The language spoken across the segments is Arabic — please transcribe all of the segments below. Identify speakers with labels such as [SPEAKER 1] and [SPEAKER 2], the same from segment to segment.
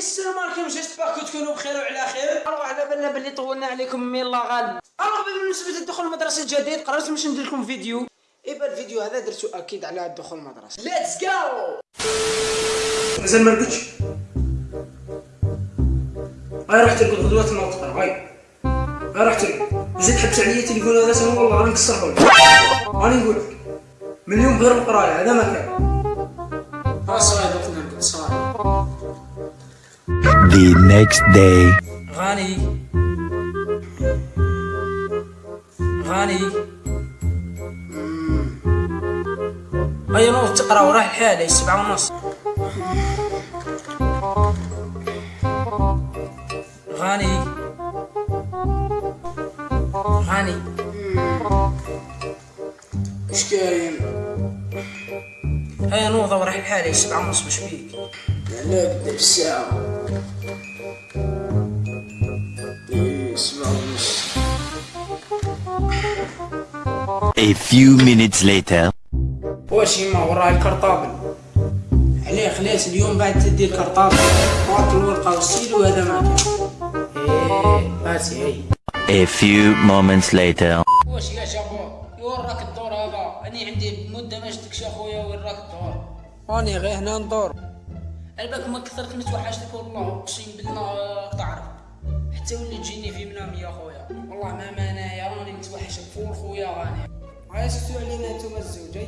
[SPEAKER 1] السلام عليكم. j'espère que تكونوا بخير وعلى خير. alors على بالنا بلي طولنا عليكم mais الله غالب alors بالنسبة للدخول المدرسة الجديد قررت باش ندير لكم فيديو. ايبا الفيديو هذا درتو أكيد على الدخول المدرسة let's go
[SPEAKER 2] مازال ما رقدتش هاي روح ترقد غدوة المنطقة هاي. هاي روح ترقد زيد حبس عليا التليفون هذا سنة والله راني نكسره لك راني نقول لك من اليوم غير القراية هذا ما كان.
[SPEAKER 1] صاي دوك نرقد صاي
[SPEAKER 3] The next day.
[SPEAKER 2] غاني غاني هيا نوض تقرا وراح الحالة سبعة ونص. غاني غاني
[SPEAKER 1] اش كاين؟
[SPEAKER 2] هيا نوض وراح الحالة سبعة ونص مش بيك
[SPEAKER 1] لا قدر الساعة
[SPEAKER 3] A few minutes later.
[SPEAKER 2] واش يما وراه ال cartable؟ عليه خلاص اليوم بعد تدي ال cartable. وعطي الورقة والستيلو وهذا ما كان. إيه باسي هي
[SPEAKER 3] A few moments later.
[SPEAKER 2] واش يا شابو؟ وراك الدور هذا. أنا عندي مدة ما شفتكش اخويا وين راك الدور. راني غير هنا ندور. الباك ما كثرت متوحشتك والله أقسم بالله تعرف. حتى ولي تجيني في منامي يا خويا. والله ما مانايا راني متوحشك فول خويا غاني سكتوا علينا انتوما الزوجي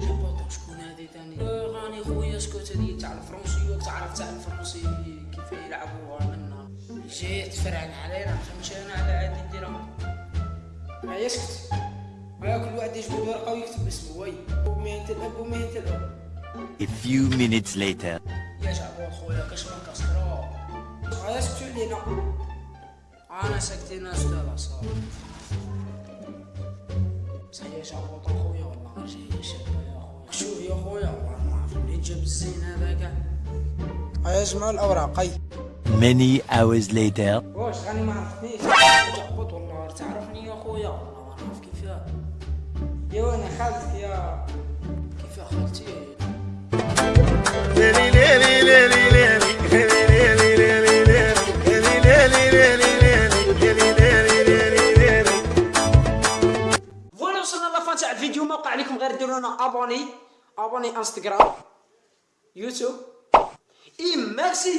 [SPEAKER 2] شباطك شكون هذه تاني غاني خويا سكوت هذه تاع الفرنسي وتعرف تاع الفرنسي كيف يلعبوا منا جيت فرعن علينا فهمت أنا على عادي نديرها ما يسكت ما كل واحد يجبد ورقه ويكتب اسمه وي ومهنة الاب ومهنة الام
[SPEAKER 3] A few minutes later.
[SPEAKER 2] يا شعب خويا كاش ما كسروا يا سكتوا علينا أنا ساكتين أستاذ صار صح يا شعب خويا والله جاي شاب يا خويا شوف يا خويا والله ما جاب الزين هذا
[SPEAKER 1] جماعة الاوراق أي.
[SPEAKER 3] Many hours later.
[SPEAKER 2] واش غاني ما عرفتنيش والله تعرفني يا خويا والله ما نعرف كيفاه يا وأنا خالتك يا
[SPEAKER 1] غير ديروا لنا أبوني أبوني إنستغرام يوتيوب. إي ميرسي.